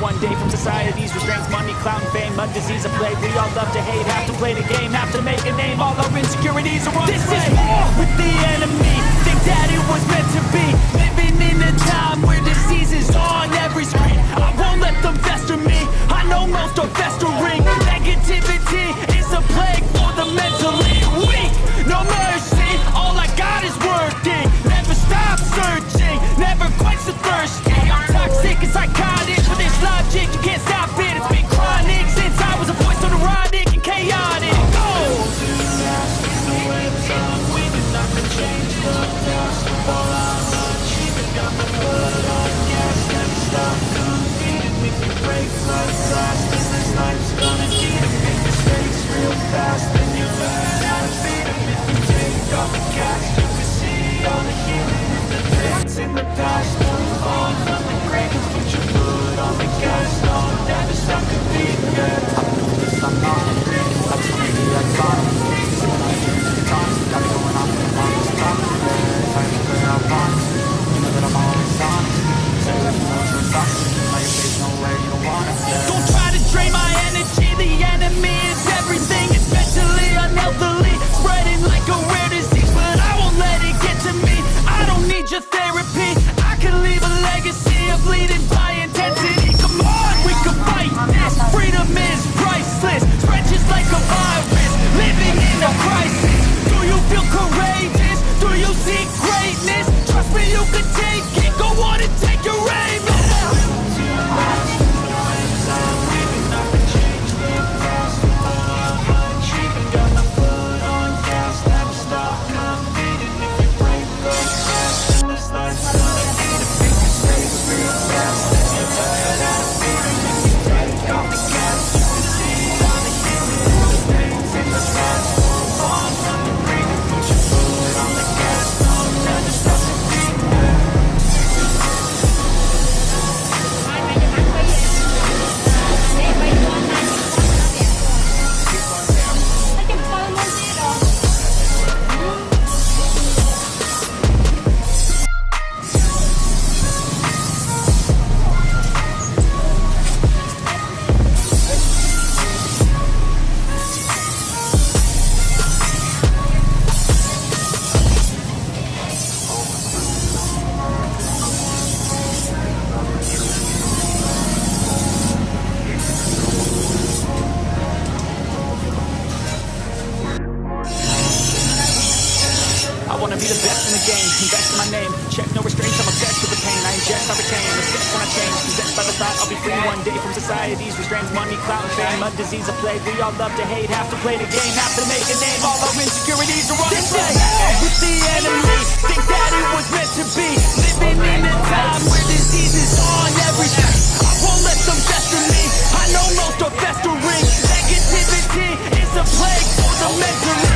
one day From society's restraints, money, clout and fame Mud, disease, a plague, we all love to hate Have to play the game, have to make a name. All our insecurities are on This is war with the enemy. Think that it was meant to be. Living in a time where disease is on every screen. I won't let them fester me. I know most are festering Don't invest in my name. Check no restraints, I'm obsessed with the pain. I ingest, I retain, assess and I change. Possessed by the thought I'll be free one day From society's restraints, money, clout and fame. Mud, disease, a plague, we all love to hate. Have to play the game, have to make a name. All our insecurities are on display with the enemy. Think that it was meant to be. Living in a time where disease is on every I won't let them fester me I know most are festering. Negativity is a plague for the mentally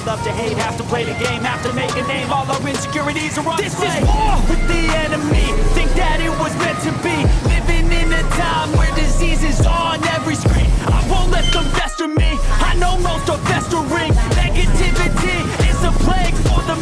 all love to hate Have to play the game, have to make a name. All our insecurities are on This display. is war with the enemy. Think that it was meant to be. Living in a time where disease is on every screen. I won't let them fester me. I know most are festering. Negativity is a plague for the